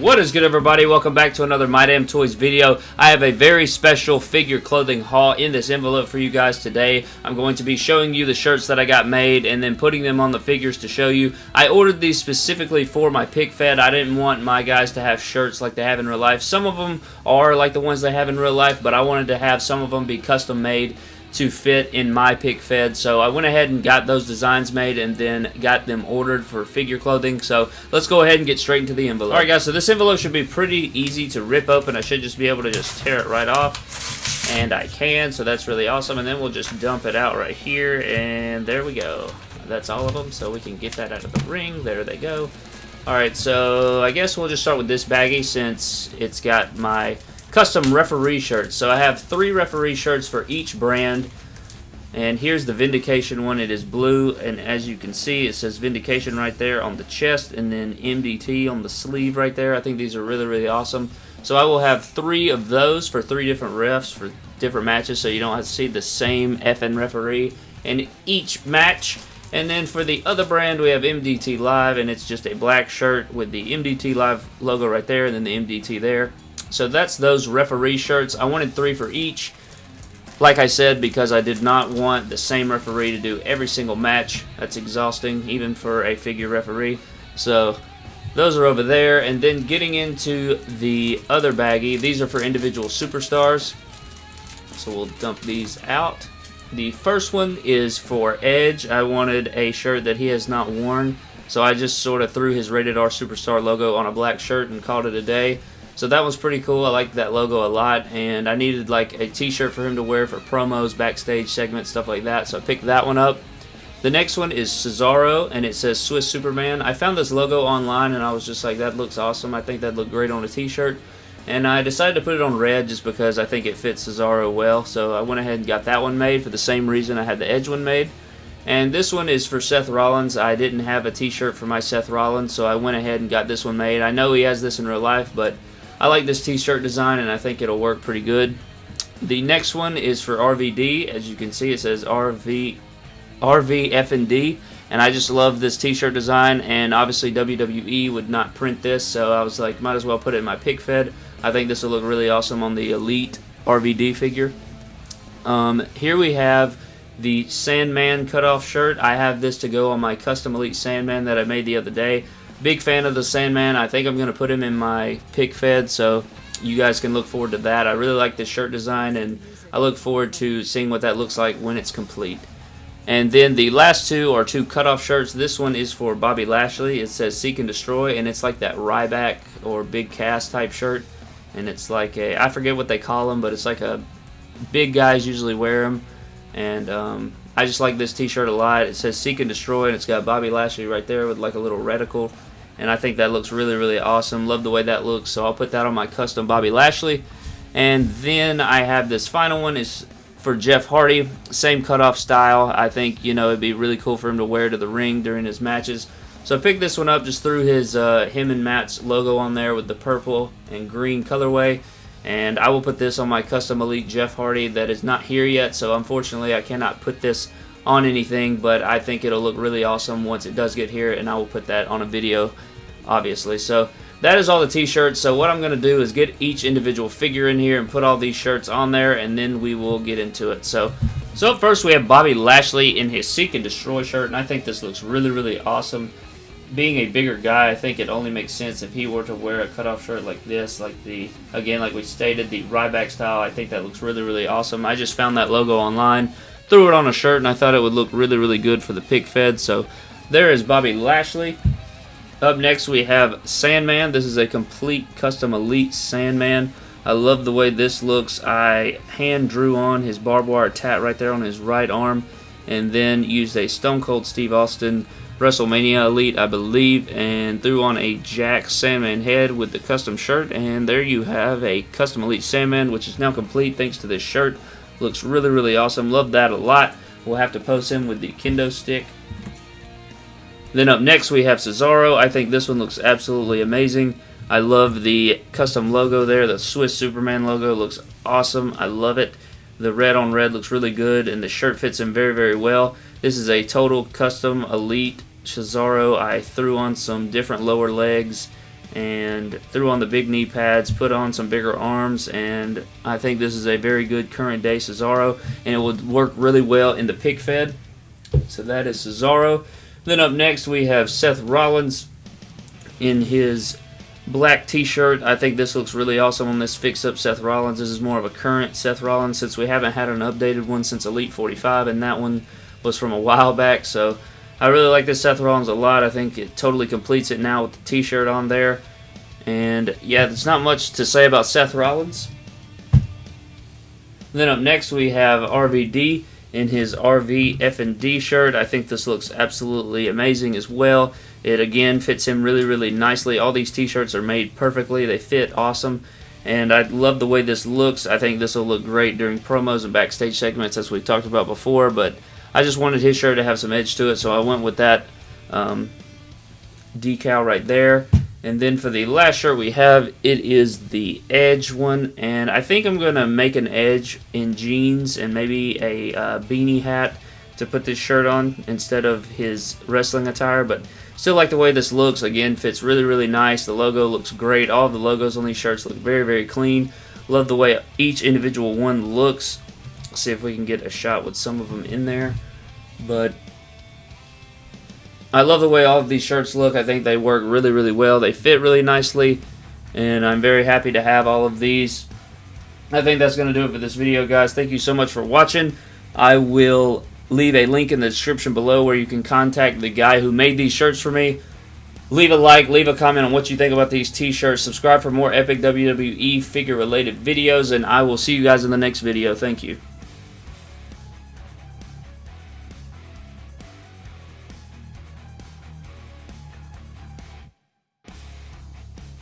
What is good everybody? Welcome back to another My Damn Toys video. I have a very special figure clothing haul in this envelope for you guys today. I'm going to be showing you the shirts that I got made and then putting them on the figures to show you. I ordered these specifically for my pic fed. I didn't want my guys to have shirts like they have in real life. Some of them are like the ones they have in real life, but I wanted to have some of them be custom made to fit in my pic fed. So I went ahead and got those designs made and then got them ordered for figure clothing. So let's go ahead and get straight into the envelope. Alright guys, so this envelope should be pretty easy to rip open. I should just be able to just tear it right off. And I can, so that's really awesome. And then we'll just dump it out right here. And there we go. That's all of them, so we can get that out of the ring. There they go. Alright, so I guess we'll just start with this baggie since it's got my custom referee shirts. So I have three referee shirts for each brand. And here's the Vindication one. It is blue, and as you can see, it says Vindication right there on the chest, and then MDT on the sleeve right there. I think these are really, really awesome. So I will have three of those for three different refs for different matches, so you don't have to see the same FN referee in each match. And then for the other brand, we have MDT Live, and it's just a black shirt with the MDT Live logo right there, and then the MDT there. So that's those referee shirts. I wanted three for each. Like I said, because I did not want the same referee to do every single match. That's exhausting, even for a figure referee. So those are over there. And then getting into the other baggie, these are for individual superstars. So we'll dump these out. The first one is for Edge. I wanted a shirt that he has not worn. So I just sort of threw his Rated R Superstar logo on a black shirt and called it a day. So that was pretty cool. I liked that logo a lot, and I needed like a t-shirt for him to wear for promos, backstage segments, stuff like that. So I picked that one up. The next one is Cesaro, and it says Swiss Superman. I found this logo online, and I was just like, that looks awesome. I think that looked great on a t-shirt. And I decided to put it on red just because I think it fits Cesaro well. So I went ahead and got that one made for the same reason I had the Edge one made. And this one is for Seth Rollins. I didn't have a t-shirt for my Seth Rollins, so I went ahead and got this one made. I know he has this in real life, but I like this t-shirt design and I think it'll work pretty good. The next one is for RVD. As you can see, it says RV, RVFND. And I just love this t-shirt design and obviously WWE would not print this so I was like might as well put it in my pic fed. I think this will look really awesome on the Elite RVD figure. Um, here we have the Sandman cutoff shirt. I have this to go on my custom Elite Sandman that I made the other day. Big fan of the Sandman. I think I'm going to put him in my pic fed, so you guys can look forward to that. I really like this shirt design, and I look forward to seeing what that looks like when it's complete. And then the last two are two cutoff shirts. This one is for Bobby Lashley. It says Seek and Destroy, and it's like that Ryback or Big Cass type shirt. And it's like a, I forget what they call them, but it's like a, big guys usually wear them. And um, I just like this t-shirt a lot. It says Seek and Destroy, and it's got Bobby Lashley right there with like a little reticle and I think that looks really, really awesome. Love the way that looks, so I'll put that on my custom Bobby Lashley. And then I have this final one is for Jeff Hardy, same cutoff style. I think, you know, it'd be really cool for him to wear to the ring during his matches. So I picked this one up, just threw his, uh, him and Matt's logo on there with the purple and green colorway. And I will put this on my custom Elite Jeff Hardy that is not here yet, so unfortunately I cannot put this on anything, but I think it'll look really awesome once it does get here, and I will put that on a video obviously. So that is all the t-shirts. So what I'm going to do is get each individual figure in here and put all these shirts on there, and then we will get into it. So, so first we have Bobby Lashley in his Seek and Destroy shirt, and I think this looks really, really awesome. Being a bigger guy, I think it only makes sense if he were to wear a cutoff shirt like this, like the, again, like we stated, the Ryback style. I think that looks really, really awesome. I just found that logo online, threw it on a shirt, and I thought it would look really, really good for the pic fed. So there is Bobby Lashley. Up next we have Sandman. This is a complete custom Elite Sandman. I love the way this looks. I hand drew on his barbed wire tat right there on his right arm and then used a Stone Cold Steve Austin WrestleMania Elite, I believe, and threw on a Jakks Sandman head with the custom shirt, and there you have a custom Elite Sandman, which is now complete thanks to this shirt. Looks really, really awesome. Love that a lot. We'll have to post him with the kendo stick then up next we have Cesaro. I think this one looks absolutely amazing. I love the custom logo there. The Swiss Superman logo looks awesome. I love it. The red on red looks really good and the shirt fits him very, very well. This is a total custom elite Cesaro. I threw on some different lower legs and threw on the big knee pads, put on some bigger arms, and I think this is a very good current day Cesaro, and it would work really well in the pic fed. So that is Cesaro. Then up next we have Seth Rollins in his black t-shirt. I think this looks really awesome on this fix up Seth Rollins. This is more of a current Seth Rollins since we haven't had an updated one since Elite 45 and that one was from a while back. So I really like this Seth Rollins a lot. I think it totally completes it now with the t-shirt on there. And yeah, there's not much to say about Seth Rollins. Then up next we have RVD in his RV F&D shirt. I think this looks absolutely amazing as well. It again fits him really, really nicely. All these t-shirts are made perfectly. They fit awesome. And I love the way this looks. I think this will look great during promos and backstage segments as we talked about before. But I just wanted his shirt to have some edge to it, so I went with that um, decal right there. And then for the last shirt we have, it is the Edge one. And I think I'm going to make an Edge in jeans and maybe a uh, beanie hat to put this shirt on instead of his wrestling attire. But still like the way this looks. Again, fits really, really nice. The logo looks great. All the logos on these shirts look very, very clean. Love the way each individual one looks. See if we can get a shot with some of them in there. But I love the way all of these shirts look. I think they work really, really well. They fit really nicely, and I'm very happy to have all of these. I think that's going to do it for this video, guys. Thank you so much for watching. I will leave a link in the description below where you can contact the guy who made these shirts for me. Leave a like, leave a comment on what you think about these t-shirts. Subscribe for more epic WWE figure related videos, and I will see you guys in the next video. Thank you.